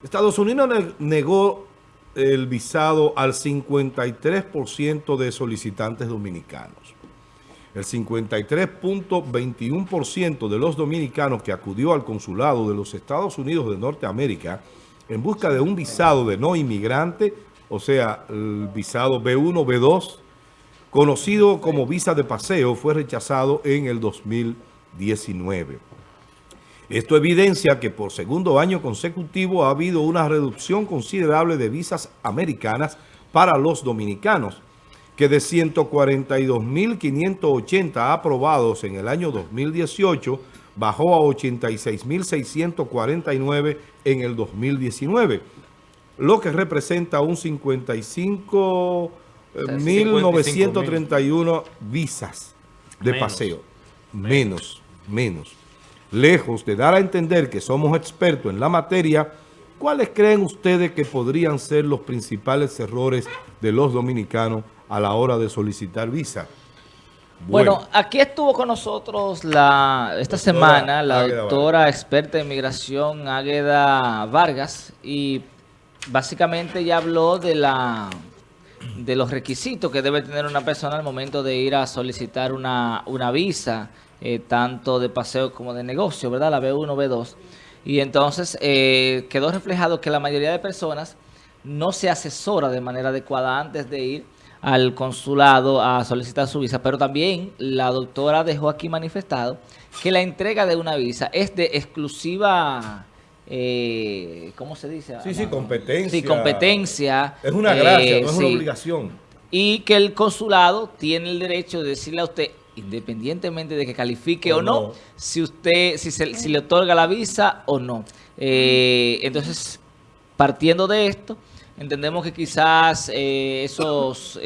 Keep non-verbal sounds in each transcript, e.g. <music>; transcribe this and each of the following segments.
Estados Unidos negó el visado al 53% de solicitantes dominicanos. El 53.21% de los dominicanos que acudió al consulado de los Estados Unidos de Norteamérica en busca de un visado de no inmigrante, o sea, el visado B1, B2, conocido como visa de paseo, fue rechazado en el 2019. Esto evidencia que por segundo año consecutivo ha habido una reducción considerable de visas americanas para los dominicanos, que de 142.580 aprobados en el año 2018 bajó a 86.649 en el 2019, lo que representa un 55.931 visas de paseo. Menos, menos. Lejos de dar a entender que somos expertos en la materia, ¿cuáles creen ustedes que podrían ser los principales errores de los dominicanos a la hora de solicitar visa? Bueno, aquí estuvo con nosotros la esta semana la doctora experta en migración Águeda Vargas y básicamente ya habló de la de los requisitos que debe tener una persona al momento de ir a solicitar una, una visa eh, tanto de paseo como de negocio, ¿verdad? La B1, B2. Y entonces eh, quedó reflejado que la mayoría de personas no se asesora de manera adecuada antes de ir al consulado a solicitar su visa, pero también la doctora dejó aquí manifestado que la entrega de una visa es de exclusiva... Eh, ¿Cómo se dice? Sí, sí, competencia. Sí, competencia. Es una gracia, no es una obligación. Y que el consulado tiene el derecho de decirle a usted, independientemente de que califique o, no, si usted si, se, si le otorga la visa o no. Eh, entonces, partiendo de esto, entendemos que quizás eh, esos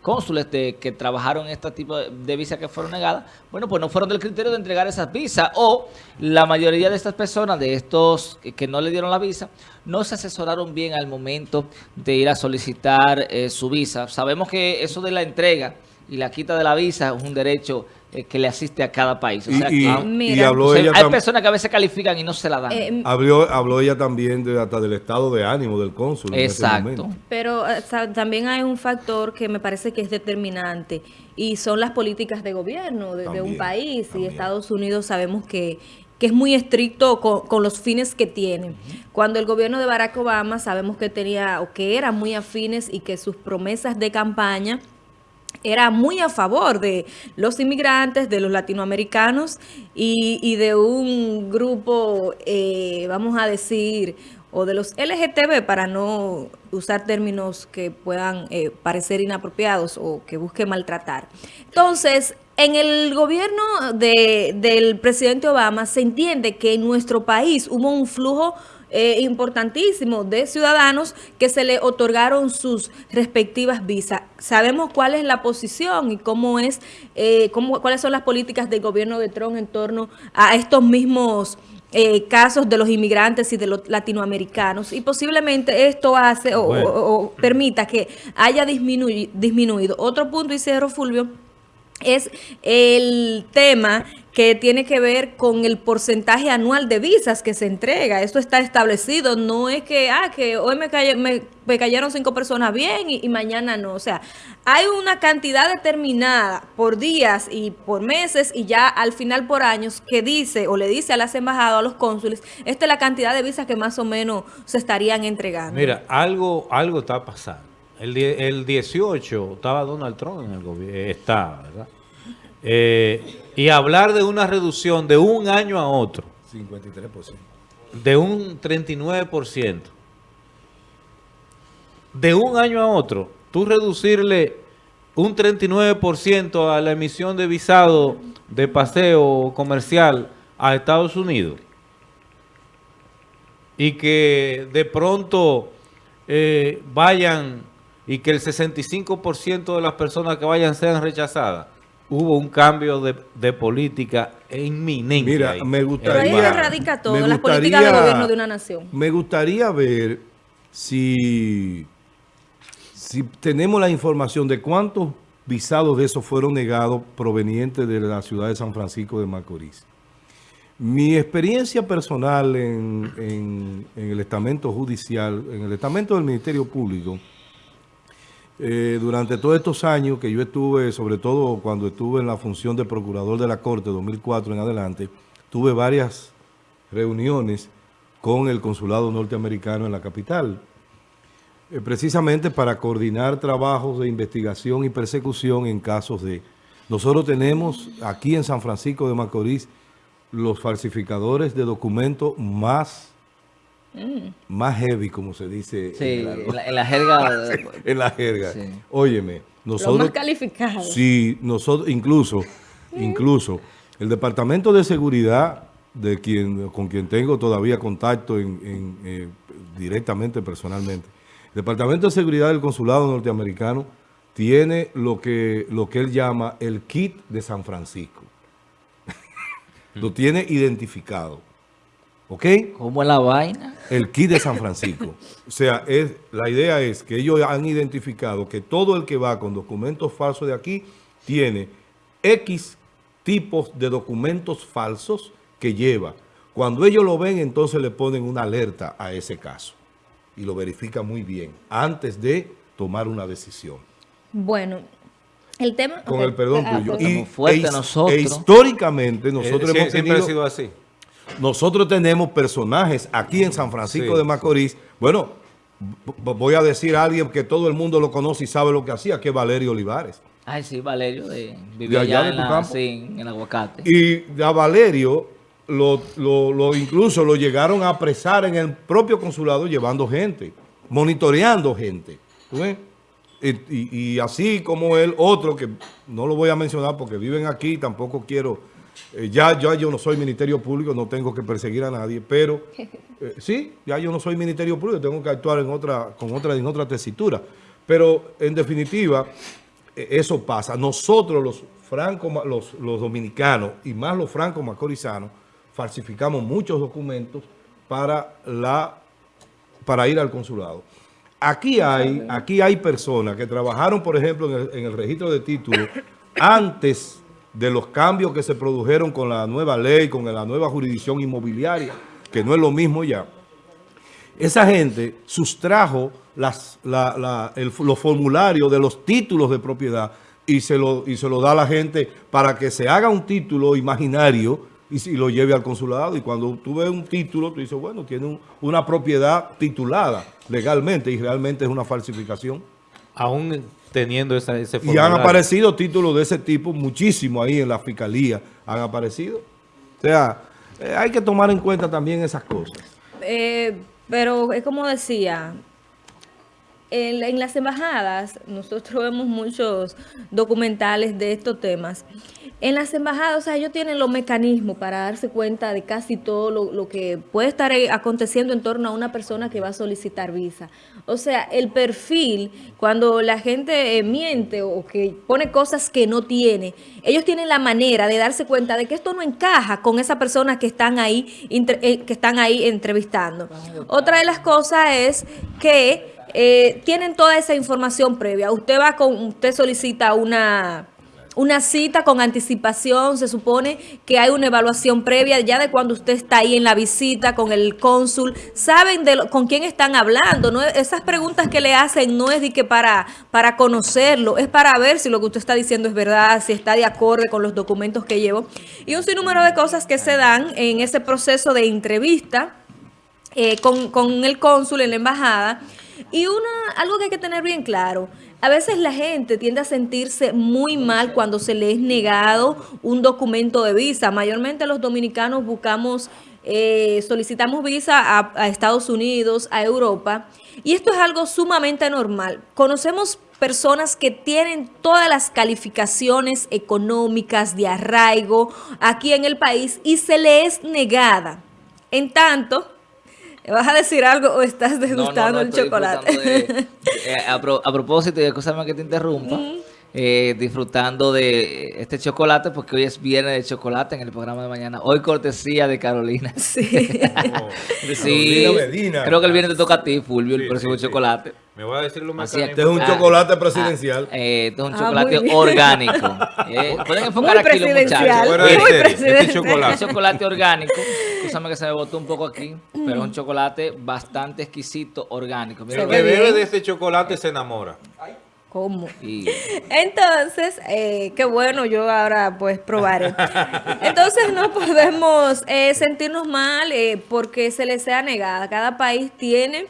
eh, cónsules que trabajaron en este tipo de, visas que fueron negadas, bueno, pues no fueron del criterio de entregar esas visas o la mayoría de estas personas, de estos que, no le dieron la visa, no se asesoraron bien al momento de ir a solicitar su visa. Sabemos que eso de la entrega y la quita de la visa es un derecho eh, que le asiste a cada país. O sea, y, habló ella hay personas que a veces califican y no se la dan. Eh, habló, habló, ella también de, hasta del estado de ánimo del cónsul. Exacto. Pero eh, también hay un factor que me parece que es determinante y son las políticas de gobierno de, un país. Y Estados Unidos sabemos que que es muy estricto con, con, los fines que tiene. Cuando el gobierno de Barack Obama sabemos que tenía o que era muy afines y que sus promesas de campaña era muy a favor de los inmigrantes, de los latinoamericanos y, de un grupo, eh, vamos a decir, o de los LGTB, para no usar términos que puedan eh, parecer inapropiados o que busque maltratar. Entonces, en el gobierno de, del presidente Obama se entiende que en nuestro país hubo un flujo eh, importantísimo de ciudadanos que se le otorgaron sus respectivas visas. Sabemos cuál es la posición y cómo es, eh, cómo, cuáles son las políticas del gobierno de Trump en torno a estos mismos eh, casos de los inmigrantes y de los latinoamericanos y posiblemente esto hace o, permita que haya disminuido. Otro punto, y cierro Fulvio, es el tema que tiene que ver con el porcentaje anual de visas que se entrega. Esto está establecido, no es que, ah, que hoy me, me, cayeron cinco personas bien y, mañana no. O sea, hay una cantidad determinada por días y por meses y ya al final por años que dice o le dice a las embajadas, a los cónsules, esta es la cantidad de visas que más o menos se estarían entregando. Mira, algo, algo está pasando. El, el 18 estaba Donald Trump en el gobierno, está, ¿verdad? Eh, y hablar de una reducción de un año a otro. 53%. De un 39%. De un año a otro, tú reducirle un 39% a la emisión de visado de paseo comercial a Estados Unidos y que de pronto eh, vayan y que el 65% de las personas que vayan sean rechazadas hubo un cambio de, política inminente. Mira, me gustaría... Pero ahí radica todo, las políticas de gobierno de una nación. Me gustaría ver si, si tenemos la información de cuántos visados de esos fueron negados provenientes de la ciudad de San Francisco de Macorís. Mi experiencia personal en, el estamento judicial, en el estamento del Ministerio Público, eh, durante todos estos años que yo estuve, sobre todo cuando estuve en la función de Procurador de la Corte, 2004 en adelante, tuve varias reuniones con el Consulado Norteamericano en la capital, eh, precisamente para coordinar trabajos de investigación y persecución en casos de... Nosotros tenemos aquí en San Francisco de Macorís los falsificadores de documentos más, mm. más heavy, como se dice. en, la, jerga. en la jerga. <laughs> Óyeme, nosotros... Los más calificados. Sí, nosotros, incluso, incluso, el Departamento de Seguridad, de quien con quien tengo todavía contacto en, eh, directamente, personalmente, el Departamento de Seguridad del Consulado Norteamericano tiene lo que, lo que él llama el kit de San Francisco <laughs> lo tiene identificado. ¿Ok? ¿Cómo es la vaina? El kit de San Francisco. <laughs> o sea, es, la idea es que ellos han identificado que todo el que va con documentos falsos de aquí tiene X tipos de documentos falsos que lleva. Cuando ellos lo ven, entonces le ponen una alerta a ese caso. Y lo verifican muy bien antes de tomar una decisión. Bueno, el tema, con el perdón ah, tuyo. Y fuerte e, nosotros. E históricamente nosotros eh, hemos siempre ha sido así. Nosotros tenemos personajes aquí en San Francisco de Macorís. Bueno, voy a decir a alguien que todo el mundo lo conoce y sabe lo que hacía, que es Valerio Olivares. Ay, sí, Valerio, de, vivía allá, en, la, en el aguacate. Y a Valerio lo, lo, incluso lo llegaron a apresar en el propio consulado llevando gente, monitoreando gente. ¿Tú ves? Y, así como él, otro que no lo voy a mencionar porque viven aquí, tampoco quiero, eh, ya, ya yo no soy Ministerio Público, no tengo que perseguir a nadie, pero <laughs> eh, sí, ya yo no soy Ministerio Público, tengo que actuar en otra, con otra, en otra tesitura. Pero en definitiva, eh, eso pasa. Nosotros los franco, los, los dominicanos y más los franco macorizanos falsificamos muchos documentos para, la, para ir al consulado. Aquí hay, aquí hay personas que trabajaron, por ejemplo, en el, registro de títulos antes de los cambios que se produjeron con la nueva ley, con la nueva jurisdicción inmobiliaria, que no es lo mismo ya. Esa gente sustrajo las, los formularios de los títulos de propiedad y se, lo, y se lo da a la gente para que se haga un título imaginario y, si lo lleve al consulado. Y cuando tú ves un título, tú dices, bueno, tiene una propiedad titulada legalmente y realmente es una falsificación. Aún teniendo esa, ese formulario. Y han aparecido títulos de ese tipo, muchísimo ahí en la fiscalía han aparecido. O sea, eh, hay que tomar en cuenta también esas cosas. Eh, pero es como decía, en, las embajadas, nosotros <laughs> vemos muchos documentales de estos temas. En las embajadas, o sea, ellos tienen los mecanismos para darse cuenta de casi todo lo, que puede estar aconteciendo en torno a una persona que va a solicitar visa. O sea, el perfil, cuando la gente eh, miente o que pone cosas que no tiene, ellos tienen la manera de darse cuenta de que esto no encaja con esa persona que están ahí, eh, que están ahí entrevistando. Otra de las cosas es que eh, tienen toda esa información previa. Usted va con, usted solicita una, una cita con anticipación, se supone que hay una evaluación previa ya de cuando usted está ahí en la visita con el cónsul, saben de con quién están hablando, esas preguntas que le hacen no es de que para, para conocerlo, es para ver si lo que usted está diciendo es verdad, si está de acuerdo con los documentos que llevo, y un sinnúmero de cosas que se dan en ese proceso de entrevista eh, con, con el cónsul en la embajada, y una, algo que hay que tener bien claro, a veces la gente tiende a sentirse muy mal cuando se le es negado un documento de visa. Mayormente los dominicanos buscamos, eh, solicitamos visa a, a Estados Unidos, a Europa, y esto es algo sumamente normal. Conocemos personas que tienen todas las calificaciones económicas de arraigo aquí en el país y se le es negada. En tanto, ¿Vas a decir algo o estás degustando el chocolate? <laughs> Eh, a, propósito, y escúchame que te interrumpa, eh, disfrutando de este chocolate, porque hoy es viernes de chocolate en el programa de mañana. Hoy cortesía de Carolina. <laughs> Sí. Creo que el viernes te toca a ti, Fulvio, el próximo chocolate. Me voy a decir lo más Este es un chocolate presidencial. Ah, eh, este es un ah, chocolate orgánico. <laughs> Eh, pueden enfocar aquí los muchachos. Muy este chocolate. Este chocolate orgánico. Escúchame que se me botó un poco aquí, pero es un chocolate bastante exquisito, orgánico. el que bebe de este chocolate se enamora. ¿Cómo? Entonces, eh, qué bueno, yo ahora pues probaré. Entonces no podemos eh, sentirnos mal eh, porque se les sea negada. Cada país tiene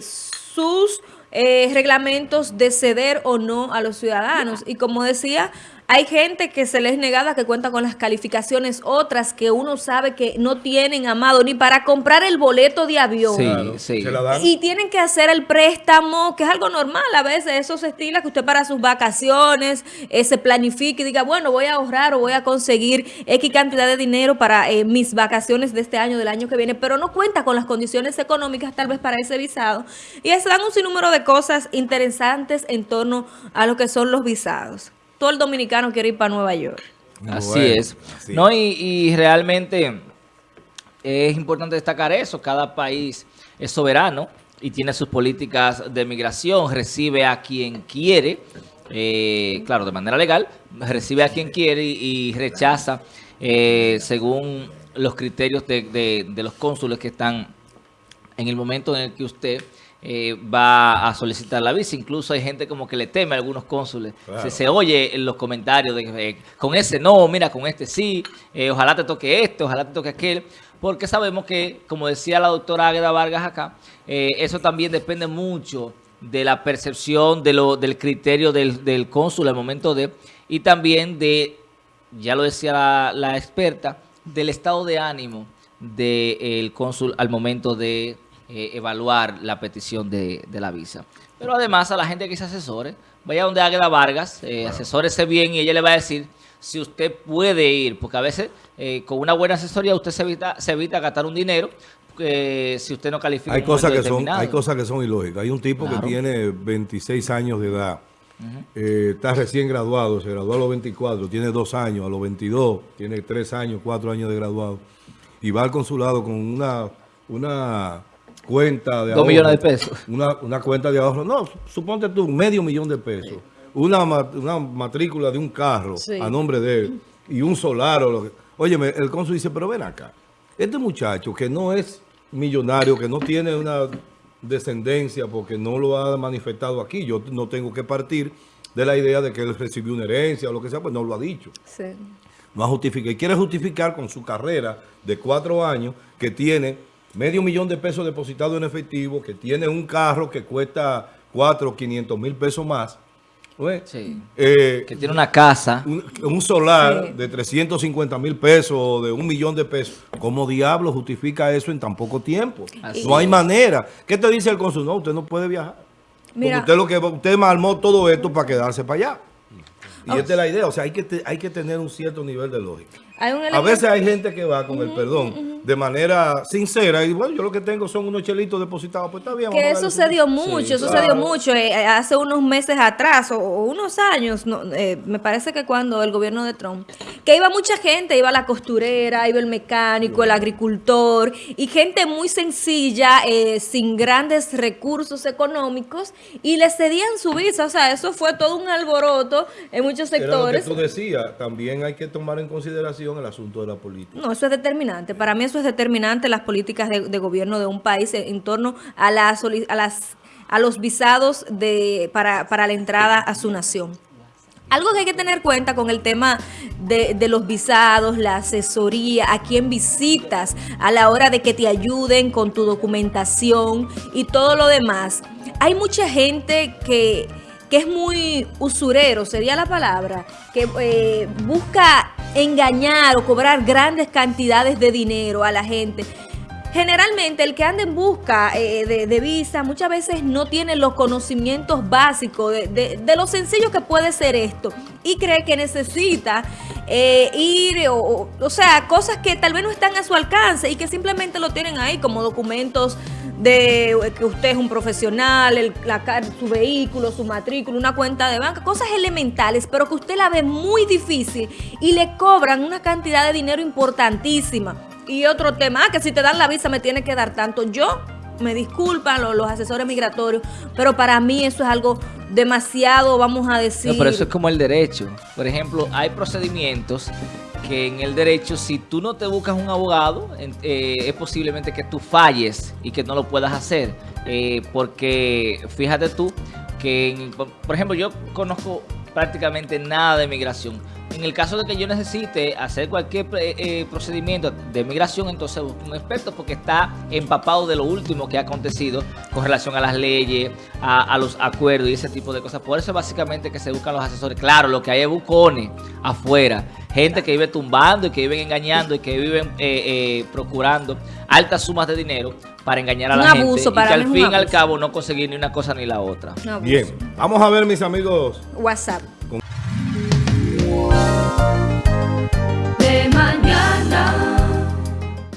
sus reglamentos de ceder o no a los ciudadanos. Y como decía hay gente que se les negada que cuenta con las calificaciones, otras que uno sabe que no tienen amado ni para comprar el boleto de avión. Sí, sí. Y tienen que hacer el préstamo, que es algo normal a veces, esos estilos que usted para sus vacaciones eh, se planifique y diga, bueno, voy a ahorrar o voy a conseguir X cantidad de dinero para eh, mis vacaciones de este año, del año que viene, pero no cuenta con las condiciones económicas tal vez para ese visado. Y se dan un sinnúmero de cosas interesantes en torno a lo que son los visados todo el dominicano quiere ir para Nueva York. Así es. No, y, realmente es importante destacar eso. Cada país es soberano y tiene sus políticas de migración, recibe a quien quiere, eh, claro, de manera legal, recibe a quien quiere y, rechaza eh, según los criterios de los cónsules que están en el momento en el que usted eh, va a solicitar la visa. Incluso hay gente como que le teme a algunos cónsules. Se, oye en los comentarios de eh, con ese no, mira, con este sí, eh, ojalá te toque este, ojalá te toque aquel. Porque sabemos que, como decía la doctora Águeda Vargas acá, eso también depende mucho de la percepción de lo, del criterio del, del cónsul al momento de, y también de, ya lo decía la, experta, del estado de ánimo del cónsul al momento de eh, evaluar la petición de, la visa. Pero además a la gente que se asesore, vaya donde Águeda Vargas, eh, asesórese bien y ella le va a decir si usted puede ir, porque a veces eh, con una buena asesoría usted se evita, se evita gastar un dinero si usted no califica. Hay cosas que son, hay cosas que son ilógicas. Hay un tipo que tiene 26 años de edad, está recién graduado, se graduó a los 24, tiene dos años, a los 22 tiene tres años, cuatro años de graduado y va al consulado con una una cuenta de ahorro. Dos millones de pesos. Una, cuenta de ahorro. No, suponte tú, medio millón de pesos. Una, una matrícula de un carro a nombre de él y un solar. O lo que, Oye, el cónsul dice, pero ven acá. Este muchacho que no es millonario, que no tiene una descendencia porque no lo ha manifestado aquí, yo no tengo que partir de la idea de que él recibió una herencia o lo que sea, pues no lo ha dicho. Sí. No ha justificado. Y quiere justificar con su carrera de cuatro años que tiene medio millón de pesos depositados en efectivo, que tiene un carro que cuesta 4 o 500 mil pesos más. Sí. Eh, que tiene una casa. Un, solar de 350 mil pesos, de un millón de pesos. ¿Cómo diablo justifica eso en tan poco tiempo? no hay manera. ¿Qué te dice el consul? No, usted no puede viajar. Porque usted, lo que, usted armó todo esto para quedarse para allá. Y esta es la idea. O sea, hay que, hay que tener un cierto nivel de lógica. A veces hay gente que va con el perdón de manera sincera y bueno, yo lo que tengo son unos chelitos depositados, pues está bien. Que eso se dio mucho, eso se dio mucho hace unos meses atrás o, unos años, eh, me parece que cuando el gobierno de Trump, que iba mucha gente, iba la costurera, iba el mecánico, el agricultor y gente muy sencilla, eh, sin grandes recursos económicos y le cedían su visa, o sea, eso fue todo un alboroto en muchos sectores. Era lo que tú decías, también hay que tomar en consideración el asunto de la política. No, eso es determinante. Para mí eso es determinante las políticas de, gobierno de un país en, torno a, a, las, a los visados de, para, para la entrada a su nación. Algo que hay que tener cuenta con el tema de, los visados, la asesoría, a quién visitas a la hora de que te ayuden con tu documentación y todo lo demás. Hay mucha gente que que es muy usurero, sería la palabra, que eh, busca engañar o cobrar grandes cantidades de dinero a la gente generalmente el que anda en busca eh, de, visa muchas veces no tiene los conocimientos básicos de, lo sencillo que puede ser esto y cree que necesita eh, ir, o, o, sea, cosas que tal vez no están a su alcance y que simplemente lo tienen ahí como documentos de que usted es un profesional, el, la, su vehículo, su matrícula, una cuenta de banca, cosas elementales, pero que usted la ve muy difícil y le cobran una cantidad de dinero importantísima. Y otro tema, ah, que si te dan la visa me tiene que dar tanto. Yo, me disculpan los, asesores migratorios, pero para mí eso es algo demasiado, vamos a decir... No, pero eso es como el derecho. Por ejemplo, hay procedimientos que en el derecho, si tú no te buscas un abogado, eh, es posiblemente que tú falles y que no lo puedas hacer. Eh, porque fíjate tú que, por ejemplo, yo conozco prácticamente nada de migración en el caso de que yo necesite hacer cualquier eh, eh, procedimiento de migración, entonces busco un experto porque está empapado de lo último que ha acontecido con relación a las leyes, a, los acuerdos y ese tipo de cosas. Por eso básicamente que se buscan los asesores. Claro, lo que hay es bucones afuera, gente que vive tumbando y que viven engañando y que viven eh, procurando altas sumas de dinero para engañar a la gente y que al fin y al cabo no conseguir ni una cosa ni la otra. Bien, vamos a ver mis amigos. WhatsApp.